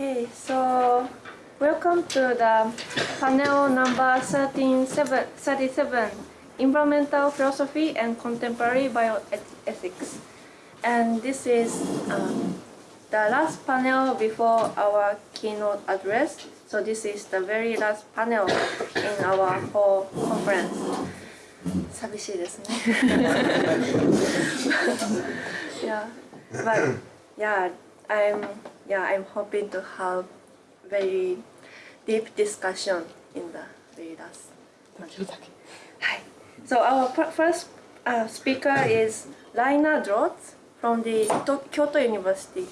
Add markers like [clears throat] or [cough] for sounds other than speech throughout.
Okay, so welcome to the panel number 13, 37, Environmental Philosophy and Contemporary Bioethics. And this is um, the last panel before our keynote address. So this is the very last panel in our whole conference. 寂しいですね。yeah, [laughs] but yeah, I'm yeah I'm hoping to have very deep discussion in the last. Hi. So our first uh, speaker is Laina Drotz from the Kyoto University.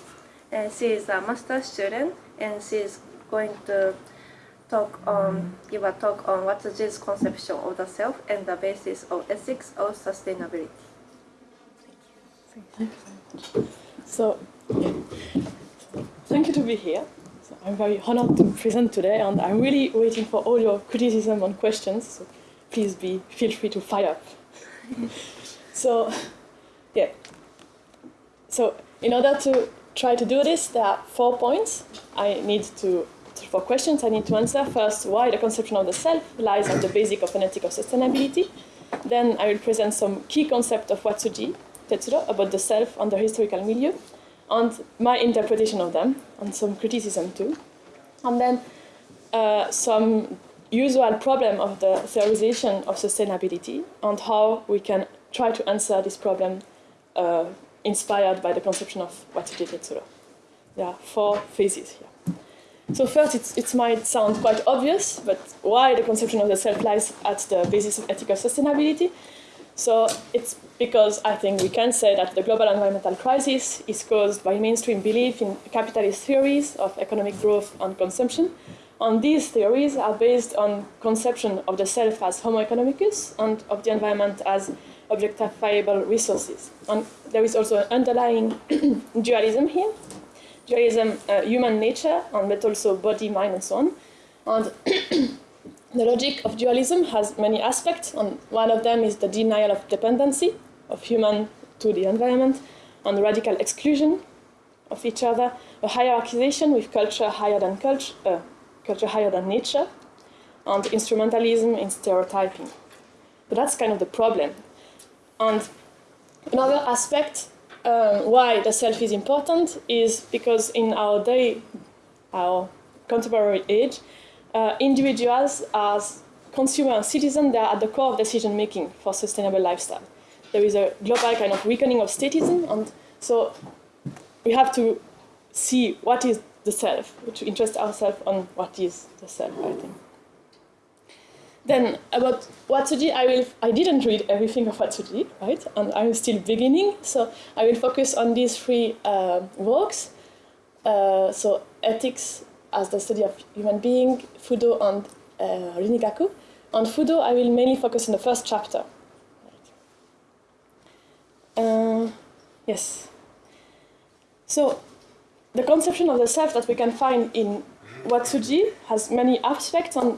And she is a master student and she is going to talk on, give a talk on what's Watsuji's conception of the self and the basis of ethics of sustainability. Thank you. Thank you So, yeah. To be here. So I'm very honored to present today, and I'm really waiting for all your criticism and questions. So please be feel free to fire up. [laughs] so, yeah. So in order to try to do this, there are four points I need to for questions I need to answer. First, why the conception of the self lies at the basic of an ethic of sustainability. Then I will present some key concepts of Watsuji Tetsuro about the self and the historical milieu, and my interpretation of them, and some criticism too. And then uh, some usual problem of the theorization of sustainability and how we can try to answer this problem uh, inspired by the conception of what you did Watsuji Tetsuro. There are four phases here. So first, it might sound quite obvious, but why the conception of the self lies at the basis of ethical sustainability? So it's because I think we can say that the global environmental crisis is caused by mainstream belief in capitalist theories of economic growth and consumption. And these theories are based on conception of the self as homo economicus and of the environment as objectifiable resources. And there is also an underlying [clears throat] dualism here, dualism, uh, human nature, and but also body, mind, and so on. And [clears throat] the logic of dualism has many aspects, and one of them is the denial of dependency of human to the environment, and radical exclusion of each other, a hierarchization with culture higher than culture, uh, culture higher than nature, and instrumentalism in stereotyping. But that's kind of the problem. And another aspect um, why the self is important is because in our day, our contemporary age, uh, individuals as consumer and citizen, they are at the core of decision making for sustainable lifestyle. There is a global kind of weakening of statism, and so we have to see what is the self, to interest ourselves on what is the self, I think. Then about Watsuji, I will I didn't read everything of Watsuji, right? And I'm still beginning, so I will focus on these three uh, works. Uh, so ethics as the study of human being, Fudo and uh, Rinrigaku. On Fudo, I will mainly focus on the first chapter. Uh, yes. So the conception of the self that we can find in Watsuji has many aspects and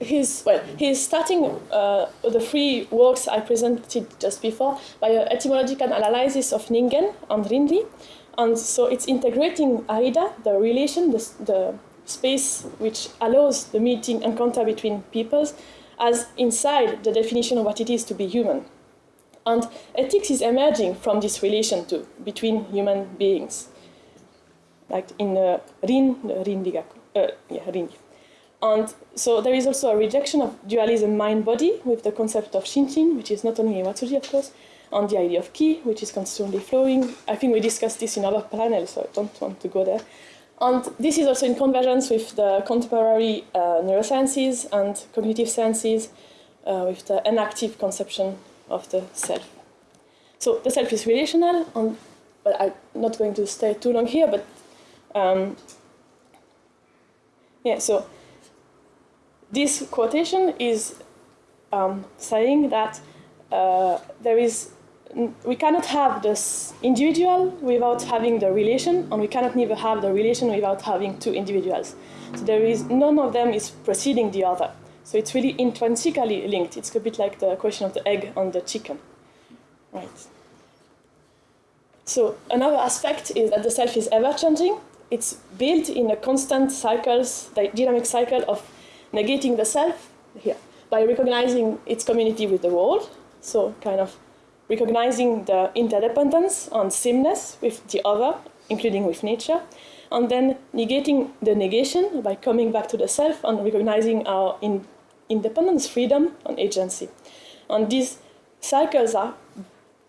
his, well he's starting uh, the three works I presented just before by an etymological analysis of Ningen and Rinri, and so it's integrating Aida, the relation, the, the space which allows the meeting encounter between peoples, as inside the definition of what it is to be human. And ethics is emerging from this relation too between human beings, like in uh, Rin, Rinrigaku, uh, yeah, Rinrigaku. And so there is also a rejection of dualism mind-body with the concept of Shinshin, which is not only Watsuji, of course, and the idea of ki, which is constantly flowing. I think we discussed this in other panels, so I don't want to go there. And this is also in convergence with the contemporary uh, neurosciences and cognitive sciences, uh, with the enactive conception of the self. So the self is relational, and well, I'm not going to stay too long here, but um, yeah, so this quotation is um, saying that uh, there is we cannot have this individual without having the relation, and we cannot neither have the relation without having two individuals. So there is none of them is preceding the other. So it's really intrinsically linked. It's a bit like the question of the egg and the chicken, right? So another aspect is that the self is ever changing. it's built in a constant cycles, the dynamic cycle of negating the self here by recognizing its community with the world. So kind of recognizing the interdependence and sameness with the other, including with nature, and then negating the negation by coming back to the self and recognizing our in independence, freedom, and agency. And these cycles are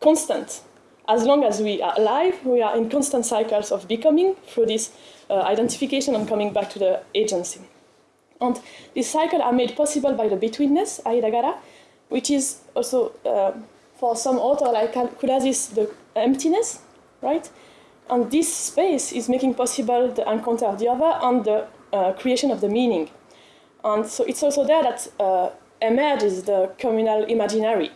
constant. As long as we are alive, we are in constant cycles of becoming through this uh, identification and coming back to the agency. And these cycles are made possible by the betweenness, Aidagara, which is also, uh, for some author like Kudazis, the emptiness, right? And this space is making possible the encounter of the other and the uh, creation of the meaning. And so it's also there that uh, emerges the communal imaginary,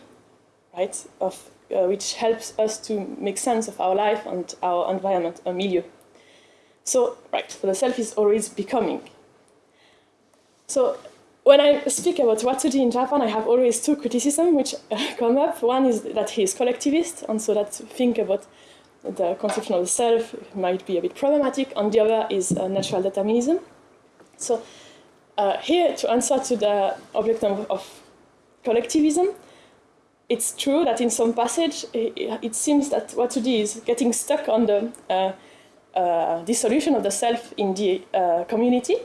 right, of, uh, which helps us to make sense of our life and our environment, a milieu. So, right, so the self is always becoming. So when I speak about Watsuji in Japan, I have always two criticisms which [laughs] come up. One is that he is collectivist, and so that think about the conception of the self might be a bit problematic, and the other is uh, natural determinism. So uh, here, to answer to the object of, of, collectivism, it's true that in some passage, it, it seems that Watsuji is getting stuck on the uh, uh, dissolution of the self in the uh, community,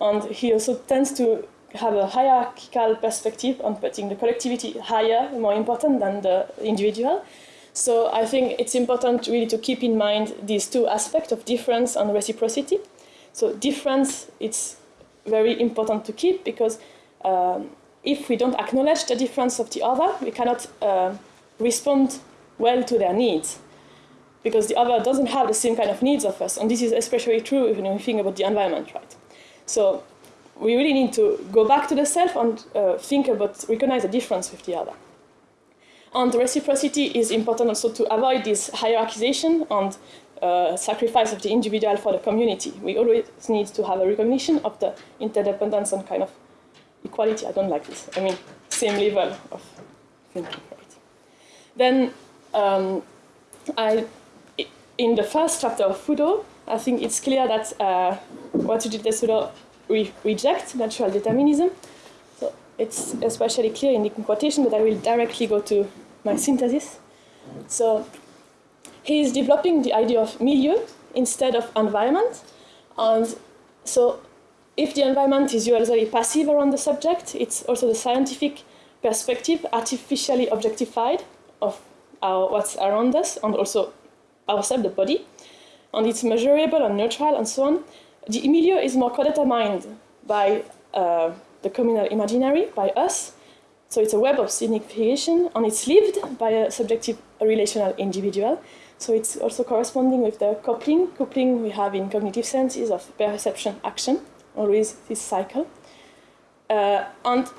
and he also tends to have a hierarchical perspective on putting the collectivity higher, more important than the individual. So I think it's important really to keep in mind these two aspects of difference and reciprocity. So difference, it's very important to keep because um, if we don't acknowledge the difference of the other, we cannot uh, respond well to their needs because the other doesn't have the same kind of needs of us. And this is especially true when we think about the environment, right? So we really need to go back to the self and uh, think about, recognize the difference with the other. And reciprocity is important also to avoid this hierarchization and uh, sacrifice of the individual for the community. We always need to have a recognition of the interdependence and kind of equality. I don't like this. I mean, same level of thinking. Right? Then, um, I, in the first chapter of Fudo, I think it's clear that uh, Watsuji Tetsuro re reject natural determinism. So it's especially clear in the quotation, but I will directly go to my synthesis. So he is developing the idea of milieu instead of environment. And so if the environment is usually passive around the subject, it's also the scientific perspective artificially objectified of our, what's around us and also ourselves, the body. And it's measurable and neutral and so on. The milieu is more co-determined by uh, the communal imaginary, by us. So it's a web of signification, and it's lived by a subjective a relational individual. So it's also corresponding with the coupling. Coupling we have in cognitive sciences of perception action, always this cycle. Uh, and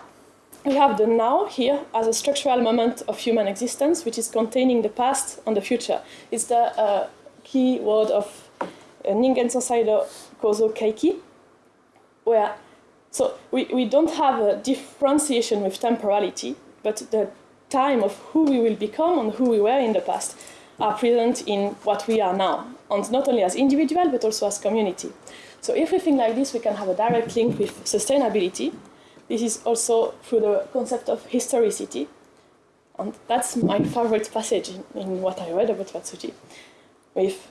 we have the now here as a structural moment of human existence, which is containing the past and the future. It's the uh, key word of uh, Ningen Sosaido Kozo Keiki, where so we, we don't have a differentiation with temporality, but the time of who we will become and who we were in the past are present in what we are now, and not only as individual, but also as community. So if we think like this, we can have a direct link with sustainability. This is also through the concept of historicity, and that's my favorite passage in, in what I read about Watsuji, with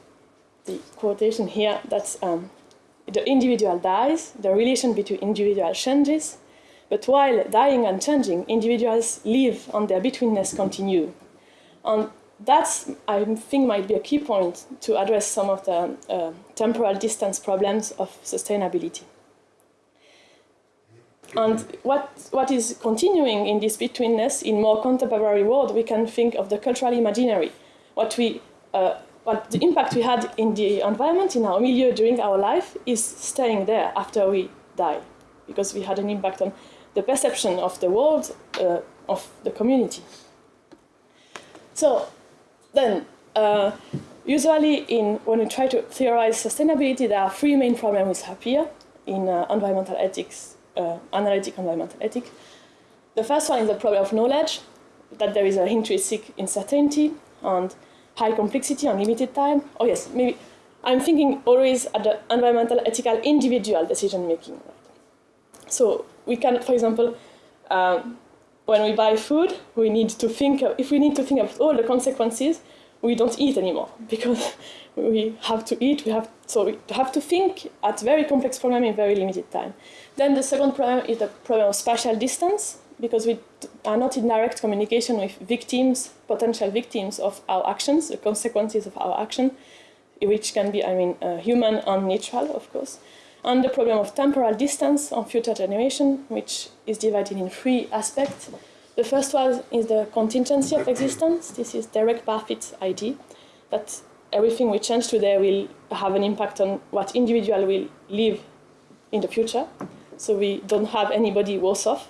the quotation here that um, the individual dies, the relation between individuals changes, but while dying and changing, individuals live and their betweenness continue. And that's, I think, might be a key point to address some of the uh, temporal distance problems of sustainability. And what, what is continuing in this betweenness in more contemporary world, we can think of the cultural imaginary, what we uh, but the impact we had in the environment, in our milieu during our life, is staying there after we die, because we had an impact on the perception of the world, uh, of the community. So then, uh, usually in, when we try to theorize sustainability, there are three main problems which appear in uh, environmental ethics, uh, analytic environmental ethics. The first one is the problem of knowledge, that there is an intrinsic uncertainty, and high complexity and limited time. Oh yes, maybe I'm thinking always at the environmental, ethical, individual decision making. So we can, for example, um, when we buy food, we need to think of, if we need to think of all the consequences, we don't eat anymore [laughs] because we have to eat, we have, so we have to think at very complex problem in very limited time. Then the second problem is the problem of spatial distance because we are not in direct communication with victims, potential victims of our actions, the consequences of our action, which can be, I mean, uh, human and natural, of course and the problem of temporal distance on future generation, which is divided in three aspects. The first one is the contingency of existence. This is Derek Parfit's idea that everything we change today will have an impact on what individual will live in the future. So we don't have anybody worse off.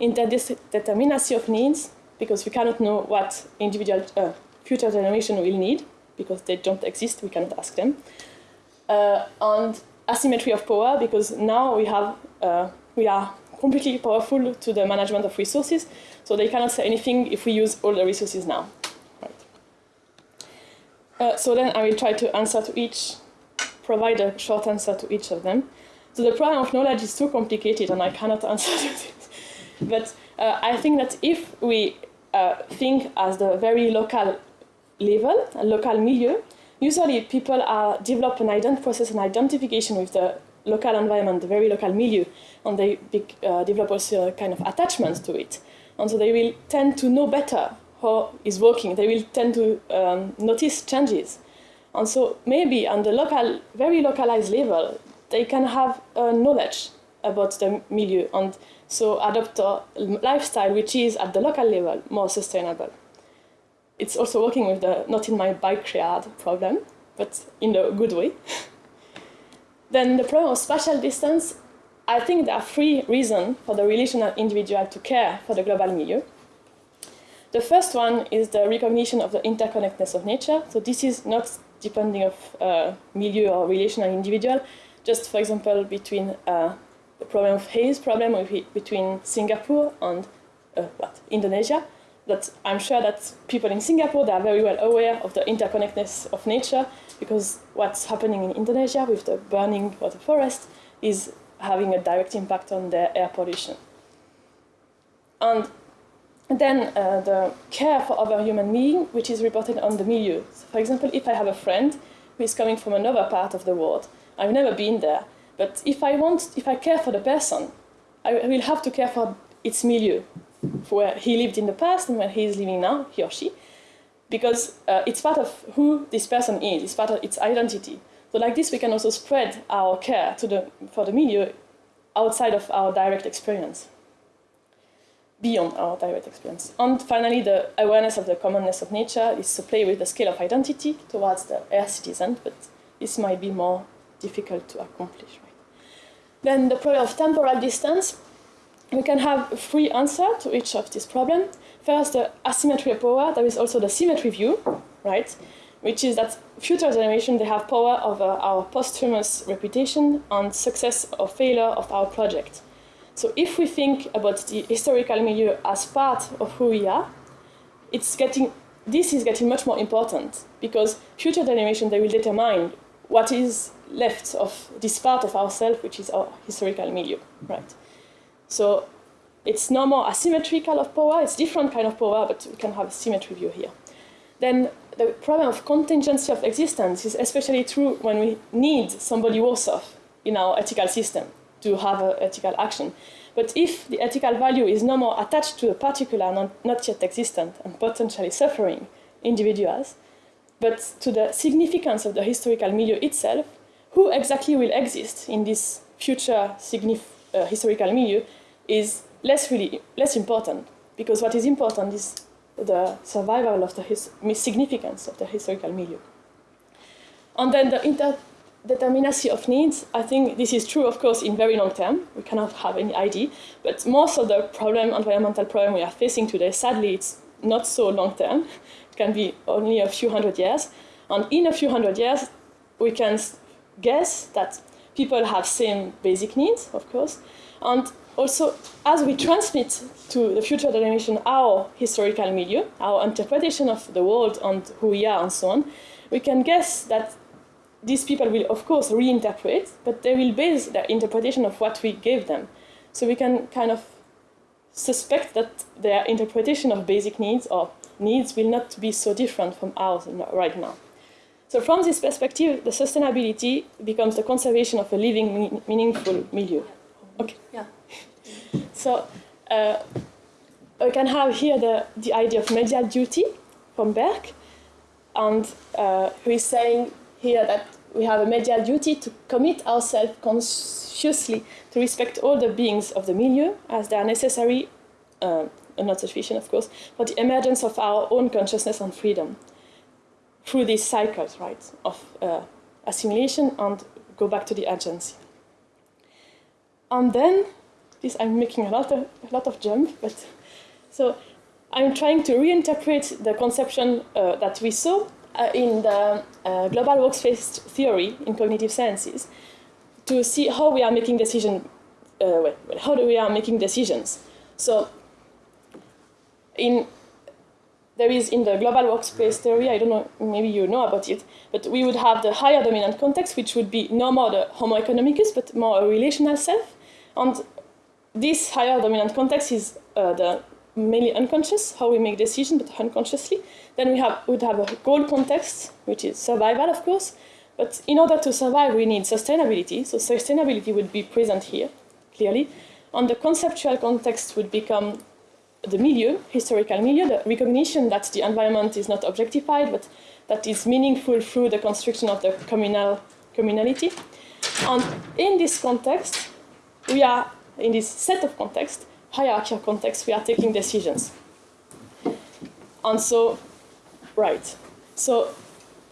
Interdeterminacy of needs, because we cannot know what individual uh, future generation will need, because they don't exist, we cannot ask them. Uh, and asymmetry of power because now we have uh, we are completely powerful to the management of resources, so they cannot say anything if we use all the resources now. Right. Uh, so then I will try to answer to each, provide a short answer to each of them. So the problem of knowledge is too complicated and I cannot [laughs] answer to this. But uh, I think that if we uh, think as the very local level, a local milieu, usually people are develop an ident process an identification with the local environment, the very local milieu, and they uh, develop also a kind of attachment to it. And so they will tend to know better how it's working. They will tend to um, notice changes. And so maybe on the local, very localized level, they can have uh, knowledge about the milieu and so adopt a lifestyle which is at the local level more sustainable it's also working with the not in my backyard problem, but in a good way. [laughs] then the problem of spatial distance, I think there are three reasons for the relational individual to care for the global milieu. The first one is the recognition of the interconnectedness of nature. So this is not depending of uh, milieu or relational individual, just for example between uh, the problem of haze problem with, between Singapore and uh, what, Indonesia that I'm sure that people in Singapore they are very well aware of the interconnectedness of nature because what's happening in Indonesia with the burning of the forest is having a direct impact on their air pollution. And then uh, the care for other human beings, which is reported on the milieu. So for example, if I have a friend who is coming from another part of the world, I've never been there, but if I want, if I care for the person, I will have to care for its milieu, where he lived in the past and where he is living now, he or she, because uh, it's part of who this person is, it's part of its identity. So like this, we can also spread our care to the, for the milieu outside of our direct experience, beyond our direct experience. And finally, the awareness of the commonness of nature is to play with the scale of identity towards the air citizen, but this might be more difficult to accomplish. Then the problem of temporal distance, we can have three answers to each of these problems. First, the asymmetry of power. There is also the symmetry view, right? Which is that future generations, they have power over our posthumous reputation and success or failure of our project. So if we think about the historical milieu as part of who we are, it's getting, this is getting much more important because future generations, they will determine what is left of this part of ourselves, which is our historical milieu, right? So it's no more asymmetrical of power, it's different kind of power, but we can have a symmetry view here. Then the problem of contingency of existence is especially true when we need somebody worse off in our ethical system to have an ethical action. But if the ethical value is no more attached to a particular not, not yet existent and potentially suffering individuals, but to the significance of the historical milieu itself, who exactly will exist in this future uh, historical milieu is less really less important because what is important is the survival of the his, significance of the historical milieu. And then the interdeterminacy of needs, I think this is true, of course, in very long term. We cannot have any idea, but most of the problem, environmental problem we are facing today, sadly, it's not so long term. It can be only a few hundred years. And in a few hundred years, we can guess that people have same basic needs, of course, and also, as we transmit to the future generation our historical milieu, our interpretation of the world and who we are and so on, we can guess that these people will, of course, reinterpret, but they will base their interpretation of what we gave them. So we can kind of suspect that their interpretation of basic needs or needs will not be so different from ours right now. So from this perspective, the sustainability becomes the conservation of a living, meaningful milieu. Okay. Yeah. [laughs] So uh, we can have here the, the idea of medial duty from Berque, and uh, who is saying here that we have a medial duty to commit ourselves consciously to respect all the beings of the milieu as they are necessary, uh, not sufficient of course, for the emergence of our own consciousness and freedom through these cycles, right, of uh, assimilation and go back to the agency. And then, this I'm making a lot of, a lot of jump, but so I'm trying to reinterpret the conception uh, that we saw uh, in the uh, global workspace theory in cognitive sciences to see how we are making decisions, uh, well, how do we are making decisions. So in there is in the global workspace theory, I don't know, maybe you know about it, but we would have the higher dominant context, which would be no more the homo economicus, but more a relational self. And this higher dominant context is uh, the mainly unconscious, how we make decisions, but unconsciously. Then we have, would have a goal context, which is survival, of course. But in order to survive, we need sustainability. So sustainability would be present here, clearly. And the conceptual context would become the milieu, historical milieu, the recognition that the environment is not objectified, but that is meaningful through the construction of the communal communality. And in this context, we are, in this set of context, hierarchical context, we are taking decisions. And so, right. So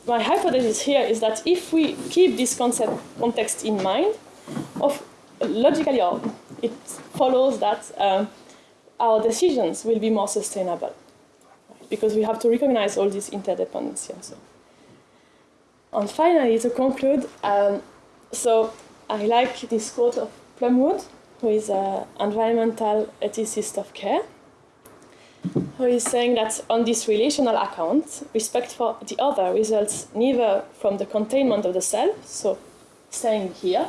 my hypothesis here is that if we keep this concept context in mind, of logically, it follows that um, our decisions will be more sustainable because we have to recognize all this interdependency and so. And finally, to conclude, um, so I like this quote of Plumwood, who is an environmental ethicist of care, who is saying that on this relational account, respect for the other results neither from the containment of the self, so staying here,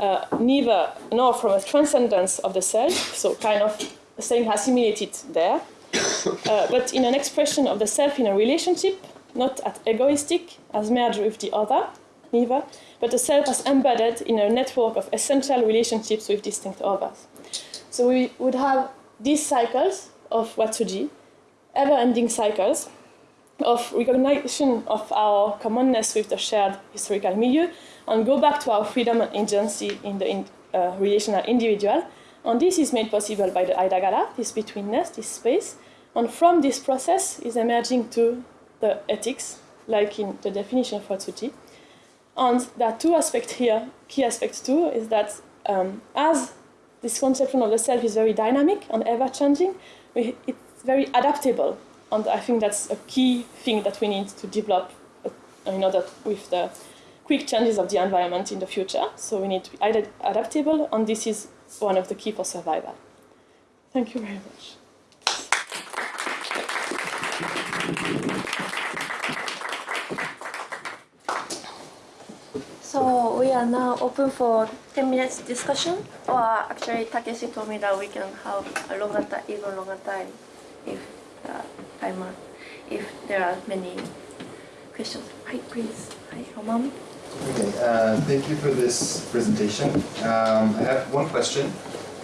uh, neither nor from a transcendence of the self, so kind of staying assimilated there, [coughs] uh, but in an expression of the self in a relationship, not as egoistic, as merged with the other, neither, but the self as embedded in a network of essential relationships with distinct others. So we would have these cycles of Watsuji, ever-ending cycles of recognition of our commonness with the shared historical milieu, and go back to our freedom and agency in the in, uh, relational individual, and this is made possible by the Aidagara, this betweenness, this space. And from this process is emerging to the ethics, like in the definition of Watsuji. And there are two aspects here. Key aspects too is that um, as this conception of the self is very dynamic and ever-changing, it's very adaptable. And I think that's a key thing that we need to develop uh, in order with the quick changes of the environment in the future. So we need to be adaptable, and this is one of the key for survival. Thank you very much. So we are now open for 10 minutes discussion, or actually Takeshi told me that we can have a longer time, even longer time, if uh, if there are many questions. Hi, please. Hi, Roman. Okay, uh, thank you for this presentation. Um, I have one question.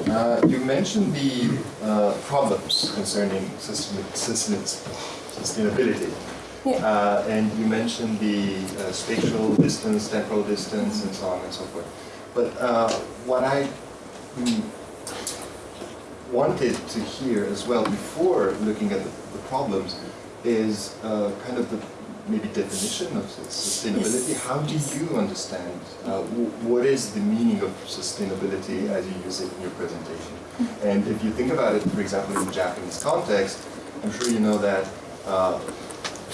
Uh, you mentioned the uh, problems concerning sustainability. Yeah. Uh, and you mentioned the uh, spatial distance, temporal distance, and so on and so forth. But uh, what I mm, wanted to hear as well before looking at the, the problems is kind of the maybe definition of sustainability. Yes. How do you understand uh, what is the meaning of sustainability as you use it in your presentation? And if you think about it, for example, in the Japanese context, I'm sure you know that uh,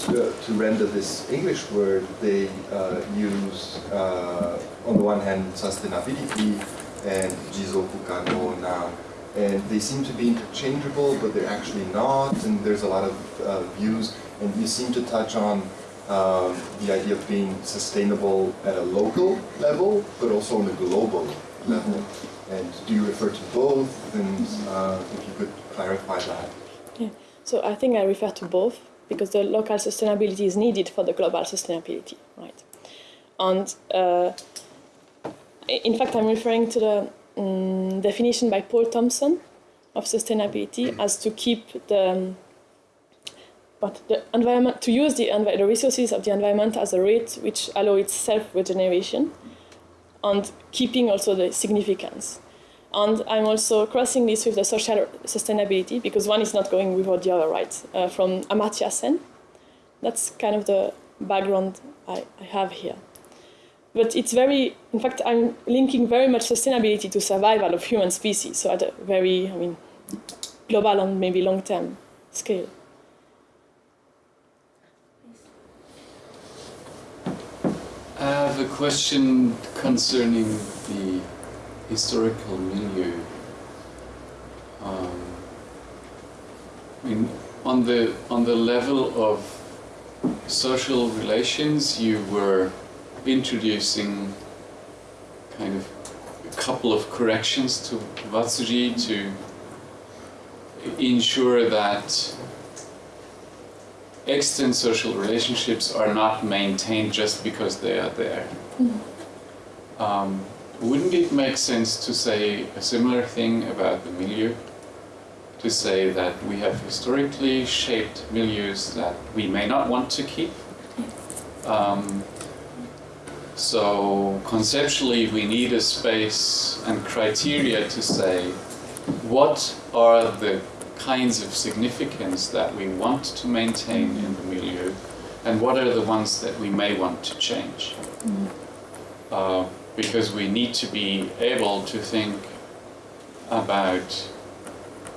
to, to, render this English word, they uh, use, uh, on the one hand, sustainability and jizoku kano na, and they seem to be interchangeable, but they're actually not, and there's a lot of uh, views, and you seem to touch on um, the idea of being sustainable at a local level, but also on a global level. And do you refer to both? And uh, if you could clarify that. Yeah. So I think I refer to both because the local sustainability is needed for the global sustainability, right? And uh, in fact, I'm referring to the um, definition by Paul Thompson of sustainability as to keep the what the environment to use the, the resources of the environment as a rate which allow its self regeneration and keeping also the significance. And I'm also crossing this with the social sustainability because one is not going without the other, right? Uh, from Amartya Sen. That's kind of the background I, I have here. But it's very, in fact, I'm linking very much sustainability to survival of human species, so at a very, I mean, global and maybe long term scale. I have a question concerning the historical milieu. Um, I mean, on the on the level of social relations, you were introducing kind of a couple of corrections to Watsuji to ensure that extant social relationships are not maintained just because they are there. Um, wouldn't it make sense to say a similar thing about the milieu? To say that we have historically shaped milieus that we may not want to keep. Um, so conceptually, we need a space and criteria to say what are the kinds of significance that we want to maintain in the milieu, and what are the ones that we may want to change. Uh, because we need to be able to think about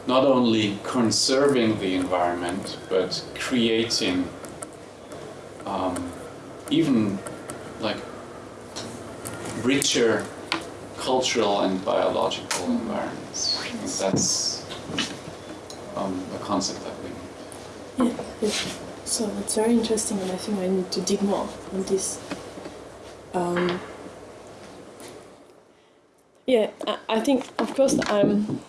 not only conserving the environment, but creating um, even like richer cultural and biological environments. Think that's um, a concept that we. Yeah. So it's very interesting, and I think I need to dig more on this. Um, yeah, I, I think, of course, I'm,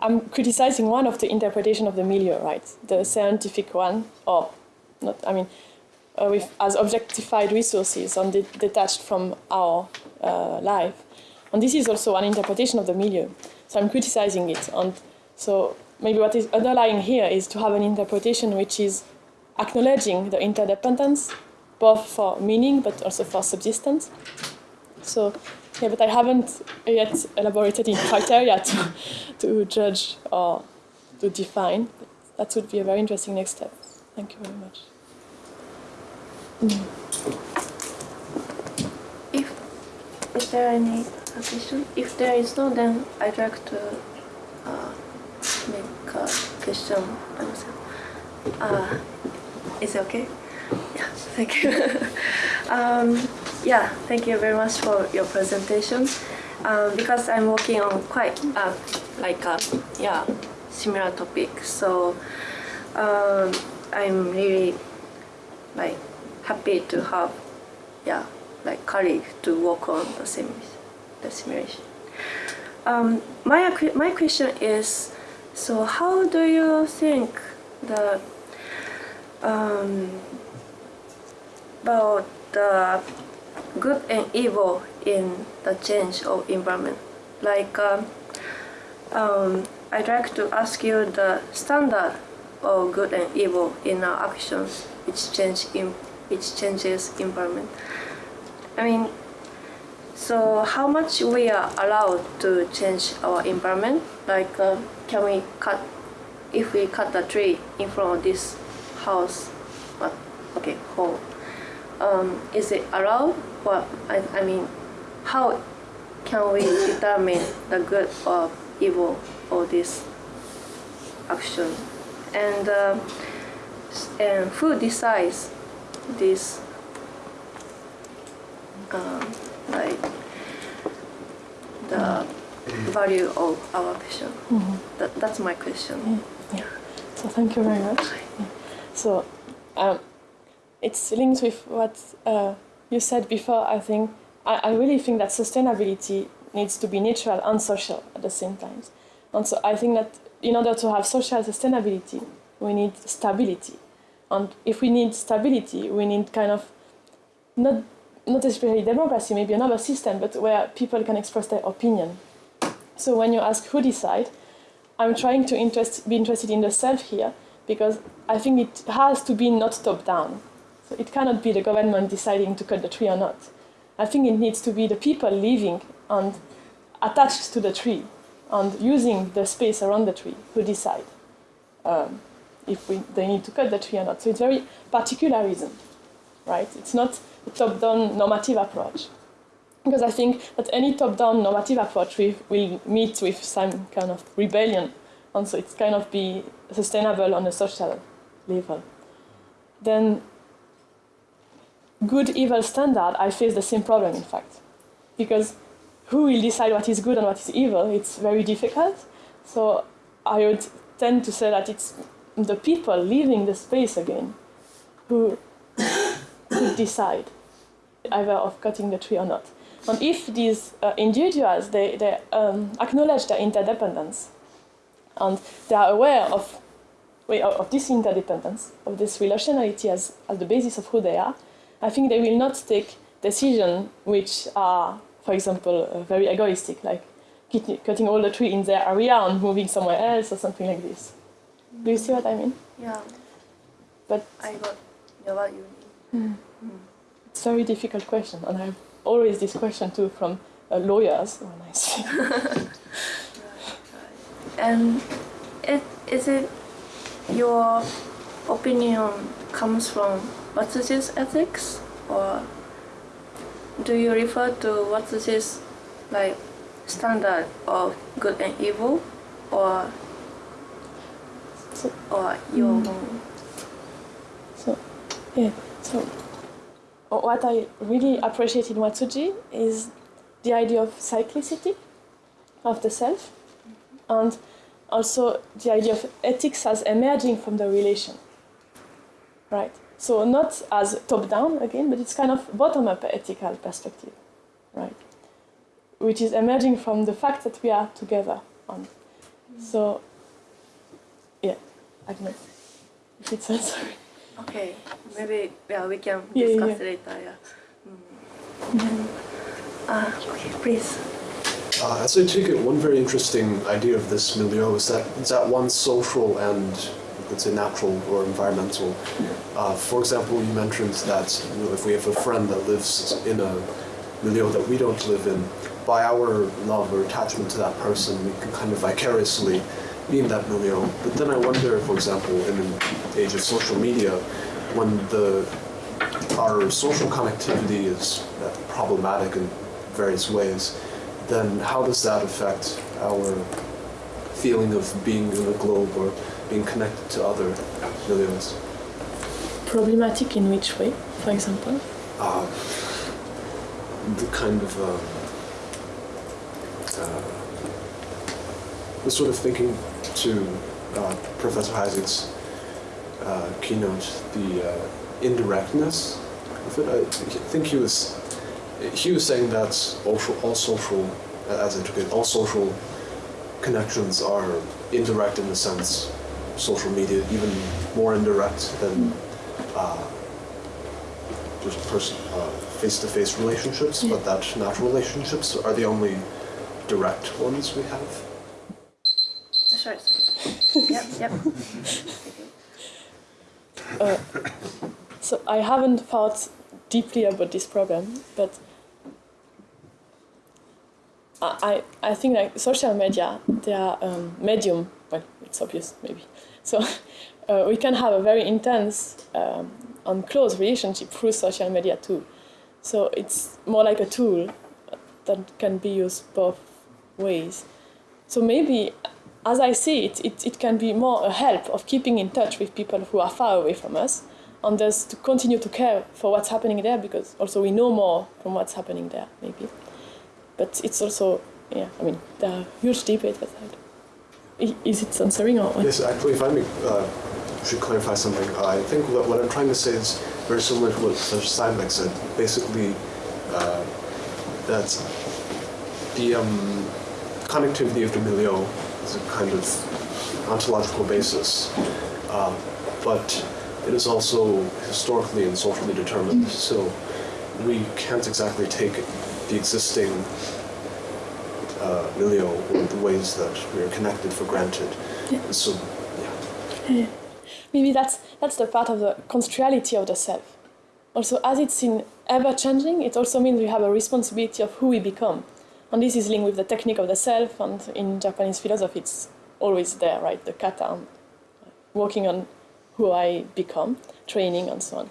I'm criticizing one of the interpretation of the milieu, right? The scientific one, or not, I mean, uh, with, as objectified resources and de- detached from our uh, life. And this is also an interpretation of the milieu. So I'm criticizing it. And so maybe what is underlying here is to have an interpretation which is acknowledging the interdependence, both for meaning but also for subsistence. So, yeah, but I haven't yet elaborated in criteria to, [laughs] to judge or to define. But that would be a very interesting next step. Thank you very much. If is there any question? If there is no, then I'd like to uh, a question. Uh, is it okay? Yeah, thank you. [laughs] um, yeah, thank you very much for your presentation. Um, because I'm working on quite uh, like a yeah similar topic, so um, I'm really like happy to have yeah like colleague to work on the same the simulation. Um, my my question is, so how do you think the um, about the good and evil in the change of environment? Like, um, um, I'd like to ask you the standard of good and evil in our actions, which change in which changes environment. I mean, so how much we are allowed to change our environment? Like, uh, can we cut if we cut the tree in front of this house? What? Okay, hole. Um, is it allowed? What? I, I mean, how can we determine the good or evil of this action? And uh, and who decides this um, the value of our action. That, that's my question. Yeah. So thank you very much. Yeah. So, um, it's linked with what uh, you said before. I think I, I really think that sustainability needs to be natural and social at the same time. And so I think that in order to have social sustainability, we need stability. And if we need stability, we need kind of not not especially democracy, maybe another system, but where people can express their opinion. So when you ask who decide, I'm trying to interest, be interested in the self here because I think it has to be not top down. So it cannot be the government deciding to cut the tree or not. I think it needs to be the people living and attached to the tree and using the space around the tree who decide um, if we, they need to cut the tree or not. So it's very particularism, right? It's not top-down normative approach. Because I think that any top-down normative approach will, will meet with some kind of rebellion, and so it's kind of be sustainable on a social level. Then good evil standard, I face the same problem in fact. Because who will decide what is good and what is evil? It's very difficult. So I would tend to say that it's the people leaving the space again who decide either of cutting the tree or not. And if these uh, individuals they, they um, acknowledge their interdependence and they are aware of, of this interdependence, of this relationality as, as the basis of who they are, I think they will not take decisions which are, for example, uh, very egoistic, like cutting all the tree in their area and moving somewhere else or something like this. Do you see what I mean? Yeah, But I got yeah, what you mean. It's a very difficult question, and I have always this question too from uh, lawyers when I see. And [laughs] [laughs] it, is it your opinion comes from what is this ethics or do you refer to what is this like standard of good and evil or So- or your Mm. So, yeah. So, what I really appreciate in Watsuji is the idea of cyclicity of the self, and also the idea of ethics as emerging from the relation. Right. So not as top down again, but it's kind of bottom up ethical perspective, right? Which is emerging from the fact that we are together. And so, yeah, I don't know if it's answering. [laughs] Okay, maybe yeah we can Yeah, yeah, discuss yeah. later. Yeah. Mm. Ah, okay, please. Uh, as I take it, one very interesting idea of this milieu is that it's at once social and, let's say, natural or environmental. Uh, for example, you mentioned that you know, if we have a friend that lives in a milieu that we don't live in, by our love or attachment to that person, we can kind of vicariously be in that milieu. But then I wonder, for example, in an age of social media, when the our social connectivity is uh, problematic in various ways, then how does that affect our feeling of being in a globe or being connected to other millions? Problematic in which way, for example? Uh, the kind of um, uh, the sort of thinking to uh, Professor Heisig's uh, keynote, the uh, indirectness of it. I think he was he was saying that all, all social, as I took it, all social connections are indirect in the sense social media even more indirect than uh, just person uh, face-to-face relationships, but that natural relationships are the only direct ones we have. Sorry. sorry. [laughs] yep. Yep. Uh, so I haven't thought deeply about this problem, but I, I I think like social media, they are um, medium. Well, it's obvious maybe. So [laughs] uh, we can have a very intense um, and close relationship through social media too. So it's more like a tool that can be used both ways. So maybe, as I see it, it, it can be more a help of keeping in touch with people who are far away from us, and thus to continue to care for what's happening there, because also we know more from what's happening there, maybe. But it's also, yeah, I mean, there are huge debates about that. Is it answering or what? Yes, actually, if I may, uh, should clarify something, I think what, what I'm trying to say is very similar to what Professor Steineck said. Basically, uh, that the um, connectivity of the milieu is a kind of ontological basis, uh, but it is also historically and socially determined. So we can't exactly take the existing uh, milieu or the ways that we are connected for granted. So, yeah. Maybe that's that's the part of the construality of the self. Also, as it's in ever changing, it also means we have a responsibility of who we become. And this is linked with the technique of the self, and in Japanese philosophy, it's always there, right? The kata, and working on who I become, training, and so on.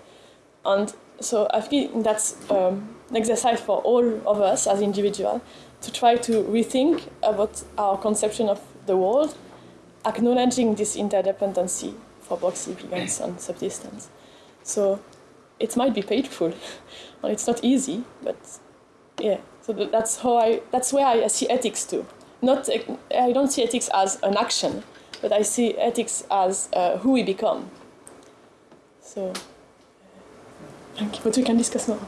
And so I think that's um, an exercise for all of us as individuals to try to rethink about our conception of the world, acknowledging this interdependency for both events and subsistence. So it might be painful, [laughs] and it's not easy, but yeah. So that's how I. That's where I see ethics too. Not I don't see ethics as an action, but I see ethics as uh, who we become. So thank you. But we can discuss more.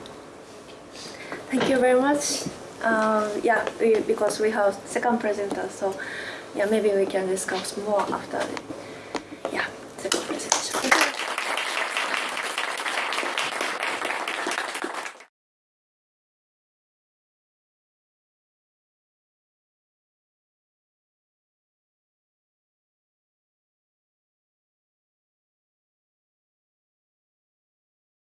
Thank you very much. Um, yeah, we, because we have second presenter, so yeah, maybe we can discuss more after